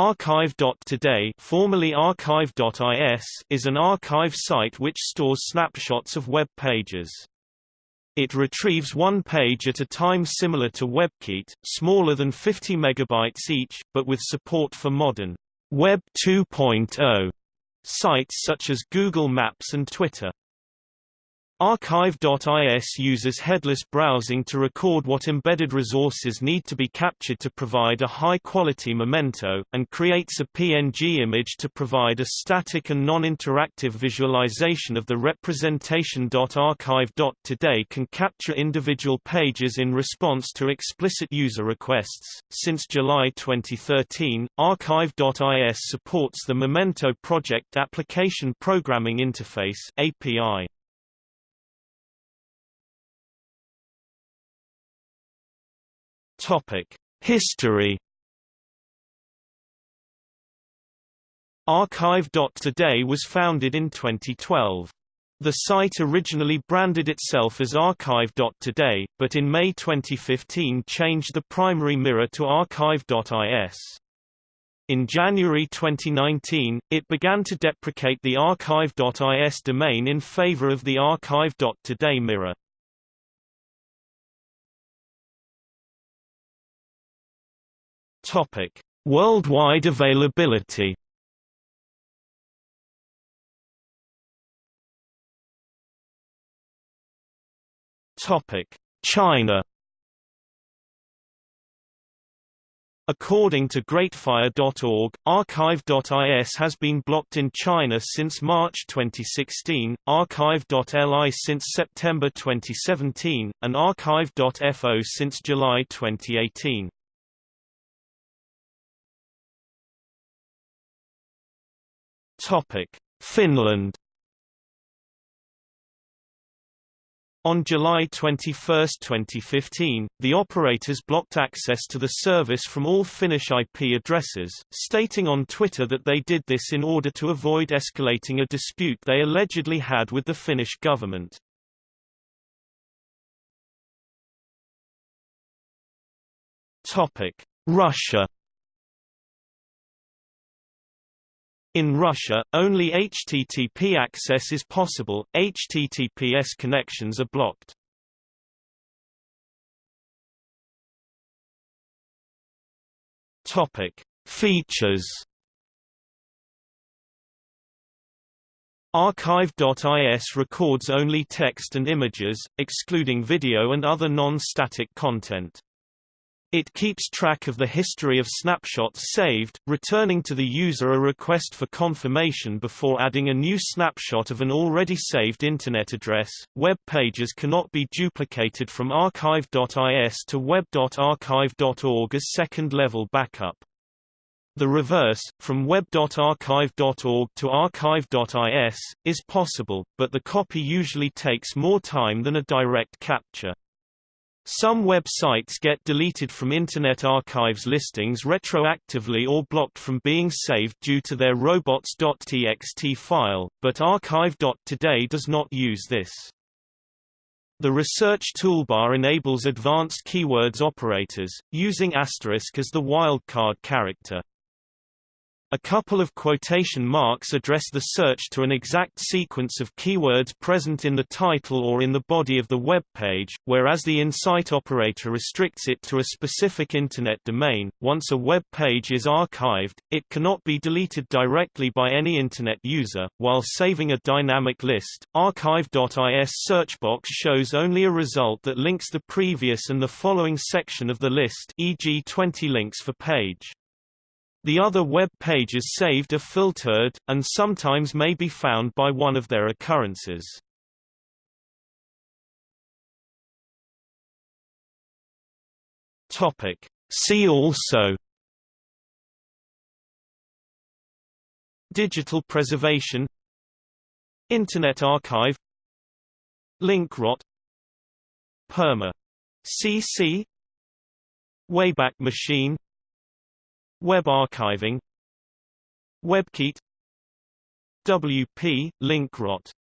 Archive.today formerly Archive.is is an archive site which stores snapshots of web pages. It retrieves one page at a time similar to WebCite, smaller than 50 megabytes each, but with support for modern Web 2.0 sites such as Google Maps and Twitter. Archive.is uses headless browsing to record what embedded resources need to be captured to provide a high-quality memento, and creates a PNG image to provide a static and non-interactive visualization of the representation. Archive.today can capture individual pages in response to explicit user requests. Since July 2013, Archive.is supports the Memento Project Application Programming Interface API. Topic: History. Archive.today was founded in 2012. The site originally branded itself as Archive.today, but in May 2015 changed the primary mirror to Archive.is. In January 2019, it began to deprecate the Archive.is domain in favor of the Archive.today mirror. Topic: Worldwide availability. Topic: China. According to Greatfire.org, Archive.is has been blocked in China since March 2016, Archive.li since September 2017, and Archive.fo since July 2018. Topic: Finland. On July 21, 2015, the operators blocked access to the service from all Finnish IP addresses, stating on Twitter that they did this in order to avoid escalating a dispute they allegedly had with the Finnish government. Russia In Russia, only HTTP access is possible, HTTPS connections are blocked. Features. Archive.is records only text and images, excluding video and other non-static content. It keeps track of the history of snapshots saved, returning to the user a request for confirmation before adding a new snapshot of an already saved Internet address. Web pages cannot be duplicated from archive.is to web.archive.org as second-level backup. The reverse, from web.archive.org to archive.is, is possible, but the copy usually takes more time than a direct capture. Some websites get deleted from Internet Archive's listings retroactively or blocked from being saved due to their robots.txt file, but archive.today does not use this. The research toolbar enables advanced keywords operators, using asterisk as the wildcard character. A couple of quotation marks address the search to an exact sequence of keywords present in the title or in the body of the web page, whereas the insite operator restricts it to a specific Internet domain. Once a web page is archived, it cannot be deleted directly by any Internet user. While saving a dynamic list, archive.is search box shows only a result that links the previous and the following section of the list, e.g., 20 links for page. The other web pages saved are filtered, and sometimes may be found by one of their occurrences. See also Digital preservation Internet Archive Link rot Perma. CC Wayback Machine Web archiving. WebCite. WP, link rot